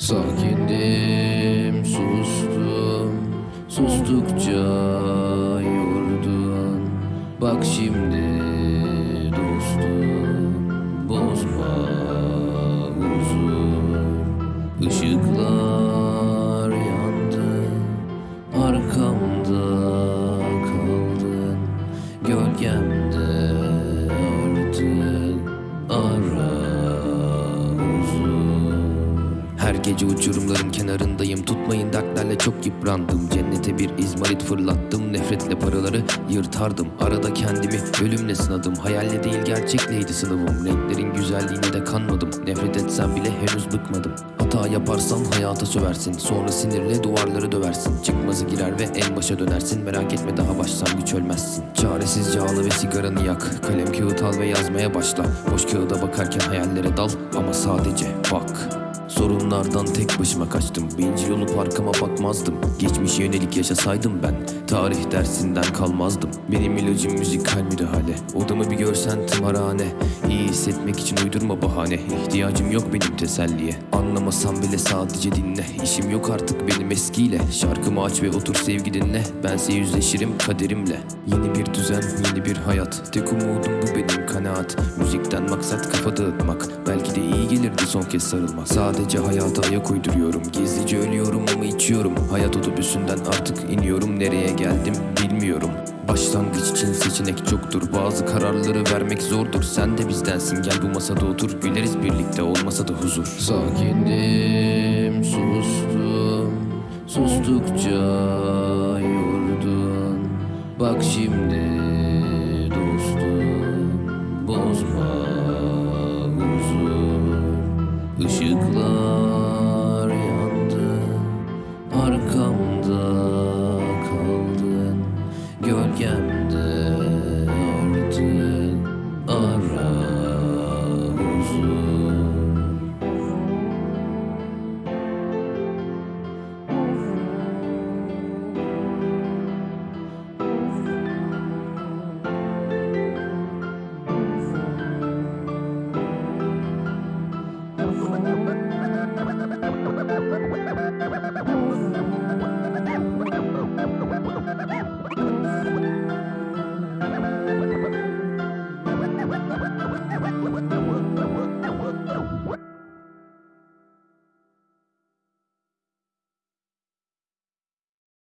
Sakindim, sustum. Sustukça yordun Bak şimdi dostum Bozma huzur. Işıklar gece uçurumların kenarındayım. Tutmayın dertlerle çok yıprandım. Cennete bir izmarit fırlattım. Nefretle paraları yırtardım. Arada kendimi ölümle sınadım. Hayalle değil gerçekleydi sınavım? Renklerin güzelliğine de kanmadım. Nefret etsem bile henüz bıkmadım. Hata yaparsan hayata söversin. Sonra sinirle duvarları döversin. Çıkmazı girer ve en başa dönersin. Merak etme daha başlangıç ölmezsin. Çaresizce ağla ve sigaranı yak. Kalem kağıt al ve yazmaya başla. Boş kağıda bakarken hayallere dal. Ama sadece bak Sorunlardan tek başıma kaçtım. Bencil olup arkama bakmazdım. Geçmişe yönelik yaşasaydım ben Tarih dersinden kalmazdım. Benim ilacım müzikal müdahale. Odamı bir görsen tımarhane. İyi hissetmek için uydurma bahane. İhtiyacım yok benim teselliye. Anlamasam bile sadece dinle. İşim yok artık benim eskiyle. Şarkımı aç ve otur sevgi dinle. Bense yüzleşirim kaderimle. Yeni bir düzen yeni bir hayat. Tek umudum bu benim kanaat. Müzikten maksat kafa dağıtmak. Belki de iyi gelirdi son kez sarılmak. Sadece hayata ayak uyduruyorum. Gizlice ölüyorum ama içiyorum. Hayat otobüsünden artık iniyorum. Nereye geldim bilmiyorum. Başlangıç için seçenek çoktur. Bazı kararları vermek zordur. Sen de bizdensin. Gel bu masada otur. Güleriz birlikte. Olmasa da huzur. Sakinim sustum. Sustukça yordun. Bak şimdi dostum Bozma.